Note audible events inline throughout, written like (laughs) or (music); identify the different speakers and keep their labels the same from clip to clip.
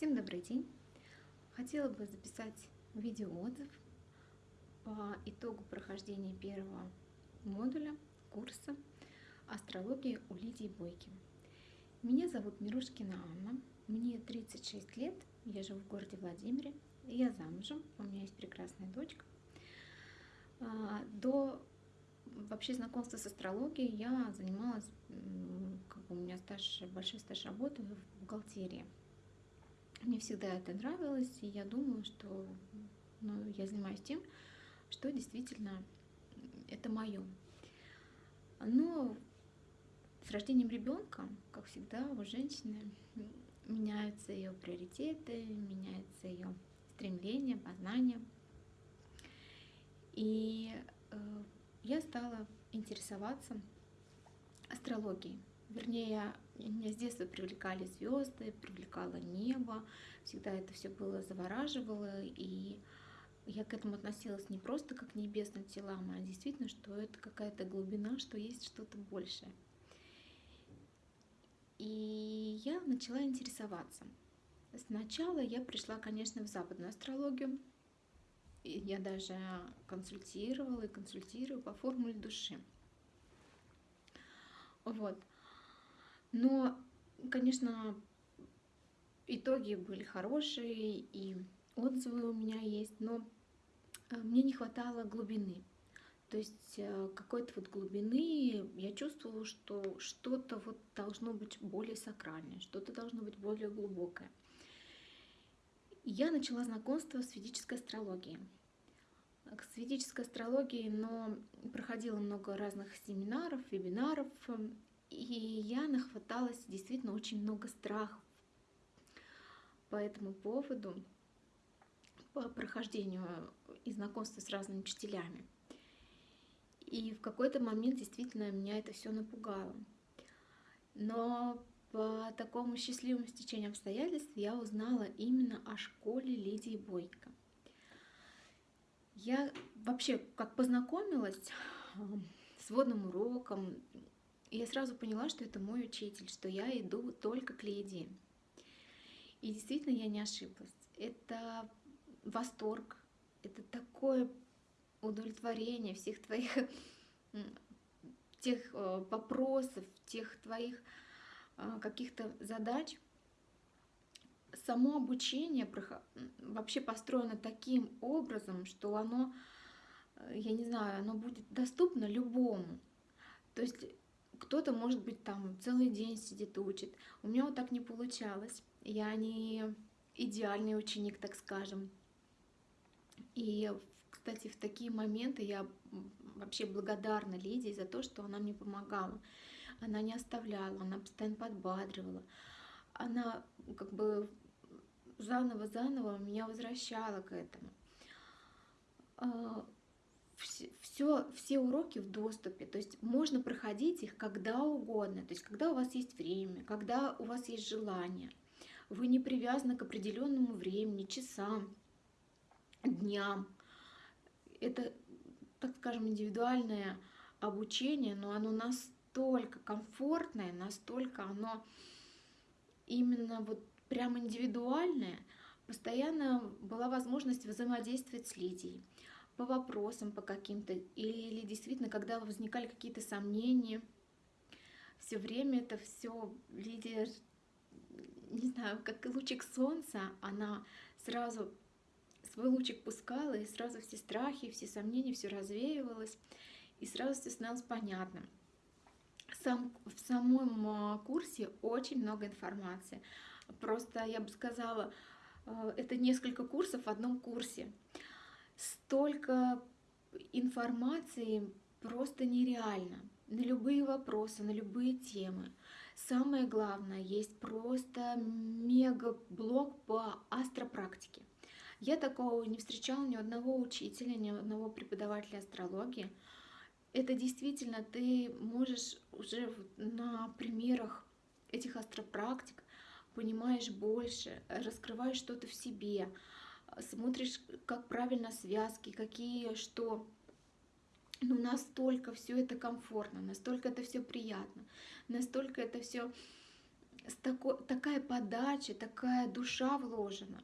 Speaker 1: Всем добрый день! Хотела бы записать видеоотзыв по итогу прохождения первого модуля курса астрологии у Лидии Бойки. Меня зовут Мирошкина Анна, мне 36 лет, я живу в городе Владимире, я замужем, у меня есть прекрасная дочка. А, до вообще знакомства с астрологией я занималась, как бы у меня стаж, большой стаж работы в бухгалтерии. Мне всегда это нравилось, и я думаю, что ну, я занимаюсь тем, что действительно это мое. Но с рождением ребенка, как всегда, у женщины меняются ее приоритеты, меняется ее стремление, познание. И э, я стала интересоваться астрологией. Вернее, меня с детства привлекали звезды, привлекало небо, всегда это все было завораживало, и я к этому относилась не просто как к небесным телам, а действительно, что это какая-то глубина, что есть что-то большее. И я начала интересоваться. Сначала я пришла, конечно, в западную астрологию. Я даже консультировала и консультирую по формуле души. Вот. Но, конечно, итоги были хорошие, и отзывы у меня есть, но э, мне не хватало глубины. То есть э, какой-то вот глубины я чувствовала, что что-то вот должно быть более сакральное, что-то должно быть более глубокое. Я начала знакомство с ведической астрологией. С ведической астрологией, но проходила много разных семинаров, вебинаров, и я нахваталась действительно очень много страхов по этому поводу, по прохождению и знакомству с разными учителями. И в какой-то момент действительно меня это все напугало. Но по такому счастливому стечению обстоятельств я узнала именно о школе Лидии Бойко. Я вообще как познакомилась с водным уроком, я сразу поняла, что это мой учитель, что я иду только к Лидии. И действительно я не ошиблась. Это восторг, это такое удовлетворение всех твоих (laughs) тех э, вопросов, тех твоих э, каких-то задач. Само обучение вообще построено таким образом, что оно, э, я не знаю, оно будет доступно любому. То есть кто-то, может быть, там целый день сидит и учит. У меня вот так не получалось. Я не идеальный ученик, так скажем. И, кстати, в такие моменты я вообще благодарна Лидии за то, что она мне помогала. Она не оставляла, она постоянно подбадривала. Она как бы заново-заново меня возвращала к этому а, все, все уроки в доступе, то есть можно проходить их когда угодно, то есть когда у вас есть время, когда у вас есть желание. Вы не привязаны к определенному времени, часам, дням. Это, так скажем, индивидуальное обучение, но оно настолько комфортное, настолько оно именно вот прям индивидуальное. Постоянно была возможность взаимодействовать с Лидией по вопросам по каким-то, или действительно, когда возникали какие-то сомнения, все время это все Лидия, не знаю, как лучик солнца, она сразу свой лучик пускала, и сразу все страхи, все сомнения, все развеивалось, и сразу все становилось понятным. Сам, в самом а, курсе очень много информации. Просто, я бы сказала, э, это несколько курсов в одном курсе столько информации просто нереально. На любые вопросы, на любые темы. Самое главное, есть просто мега-блок по астропрактике. Я такого не встречала ни одного учителя, ни одного преподавателя астрологии. Это действительно ты можешь уже на примерах этих астропрактик понимаешь больше, раскрываешь что-то в себе, смотришь, как правильно связки, какие, что. Ну, настолько все это комфортно, настолько это все приятно, настолько это все такой, такая подача, такая душа вложена.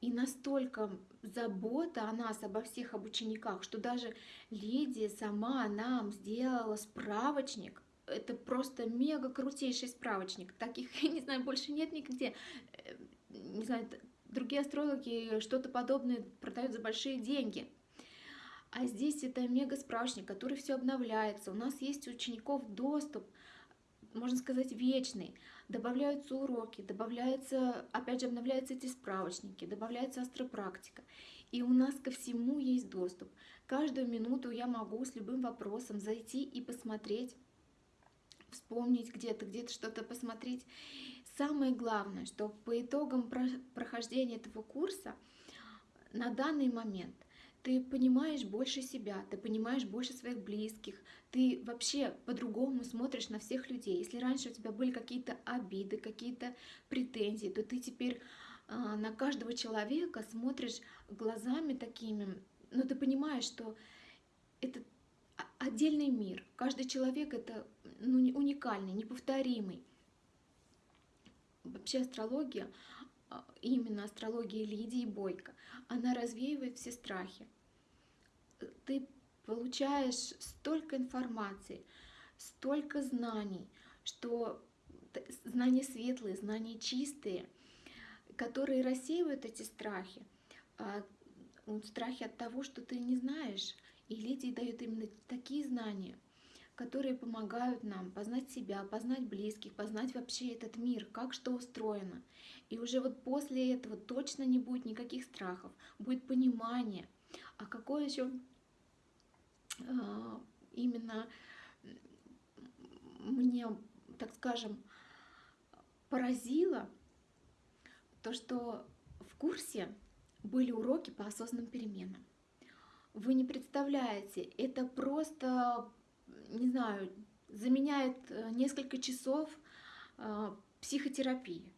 Speaker 1: И настолько забота о нас, обо всех об учениках, что даже Лидия сама нам сделала справочник. Это просто мега крутейший справочник. Таких, (laughs) я не знаю, больше нет нигде. Э, не знаю, другие астрологи что-то подобное продают за большие деньги. А здесь это мега справочник, который все обновляется. У нас есть учеников доступ, можно сказать, вечный. Добавляются уроки, добавляются, опять же, обновляются эти справочники, добавляется астропрактика. И у нас ко всему есть доступ. Каждую минуту я могу с любым вопросом зайти и посмотреть, вспомнить где-то, где-то что-то посмотреть. Самое главное, что по итогам прохождения этого курса на данный момент ты понимаешь больше себя, ты понимаешь больше своих близких, ты вообще по-другому смотришь на всех людей. Если раньше у тебя были какие-то обиды, какие-то претензии, то ты теперь э, на каждого человека смотришь глазами такими, но ты понимаешь, что это отдельный мир. Каждый человек это ну, уникальный, неповторимый. Вообще астрология, а, именно астрология Лидии Бойко, она развеивает все страхи. Ты получаешь столько информации, столько знаний, что знания светлые, знания чистые, которые рассеивают эти страхи, а, страхи от того, что ты не знаешь. И Лидия дает именно такие знания, которые помогают нам познать себя, познать близких, познать вообще этот мир, как что устроено. И уже вот после этого точно не будет никаких страхов, будет понимание. А какое еще а, именно мне, так скажем, поразило то, что в курсе были уроки по осознанным переменам. Вы не представляете, это просто, не знаю, заменяет э, несколько часов а, психотерапии.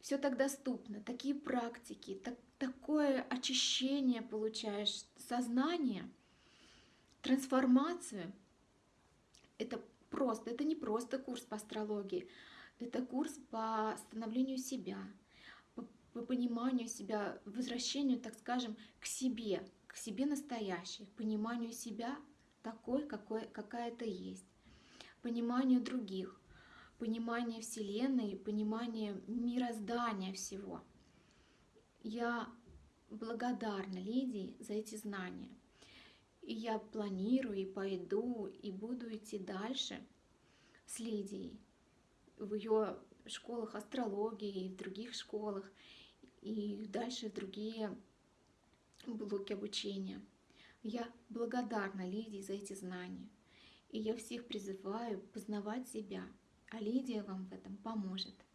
Speaker 1: Все так доступно, такие практики, так, такое очищение получаешь сознания – трансформацию. Это просто, это не просто курс по астрологии, это курс по становлению себя, по, по пониманию себя, возвращению, так скажем, к себе, к себе настоящей, пониманию себя такой, какой, какая то есть, пониманию других, понимание Вселенной, понимание мироздания всего. Я благодарна Лидии за эти знания. И я планирую, и пойду, и буду идти дальше с Лидией в ее школах астрологии, и в других школах, и дальше в другие блоки обучения. Я благодарна Лидии за эти знания. И я всех призываю познавать себя, а Лидия вам в этом поможет.